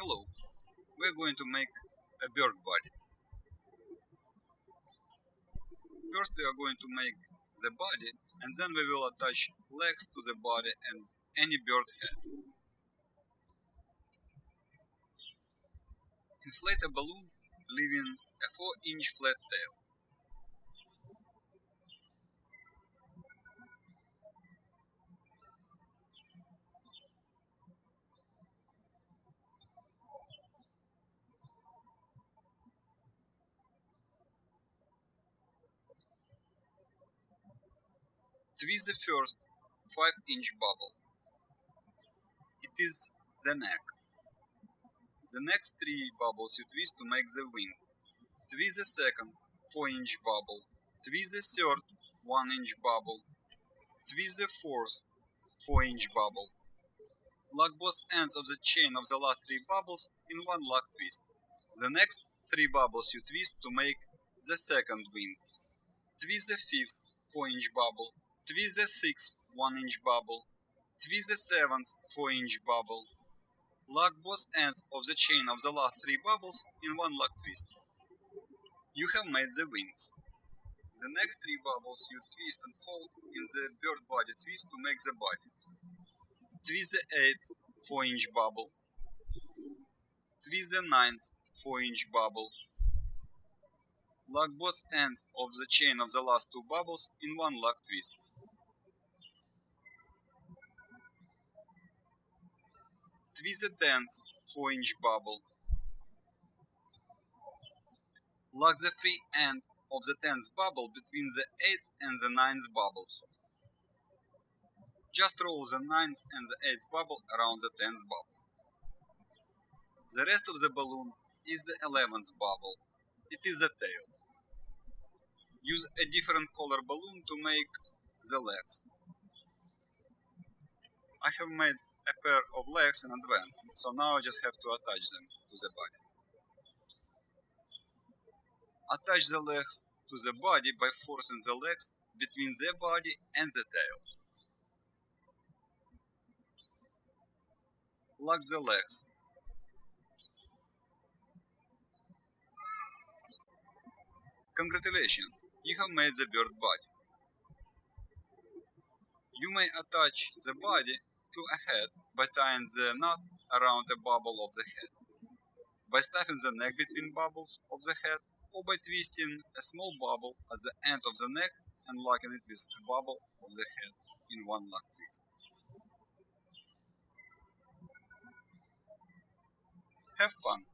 Hello, we're going to make a bird body. First we are going to make the body and then we will attach legs to the body and any bird head. Inflate a balloon leaving a 4 inch flat tail. Twist the first 5 inch bubble. It is the neck. The next three bubbles you twist to make the wing. Twist the second 4 inch bubble. Twist the third 1 inch bubble. Twist the fourth 4 inch bubble. Lock both ends of the chain of the last three bubbles in one lock twist. The next three bubbles you twist to make the second wing. Twist the fifth 4 inch bubble. Twist the sixth 1 inch bubble. Twist the seventh 4 inch bubble. Lock both ends of the chain of the last three bubbles in one lock twist. You have made the wings. The next three bubbles you twist and fold in the bird body twist to make the body. Twist the eighth 4 inch bubble. Twist the ninth 4 inch bubble. Lock both ends of the chain of the last two bubbles in one lock twist. Twist the tenth 4 inch bubble. Lock the free end of the tenth bubble between the eighth and the ninth bubbles. Just roll the ninth and the eighth bubble around the tenth bubble. The rest of the balloon is the eleventh bubble. It is the tail. Use a different color balloon to make the legs. I have made a pair of legs in advance, so now I just have to attach them to the body. Attach the legs to the body by forcing the legs between the body and the tail. Lock the legs. Congratulations, you have made the bird body. You may attach the body to a head by tying the knot around a bubble of the head, by stuffing the neck between bubbles of the head, or by twisting a small bubble at the end of the neck and locking it with a bubble of the head in one lock twist. Have fun!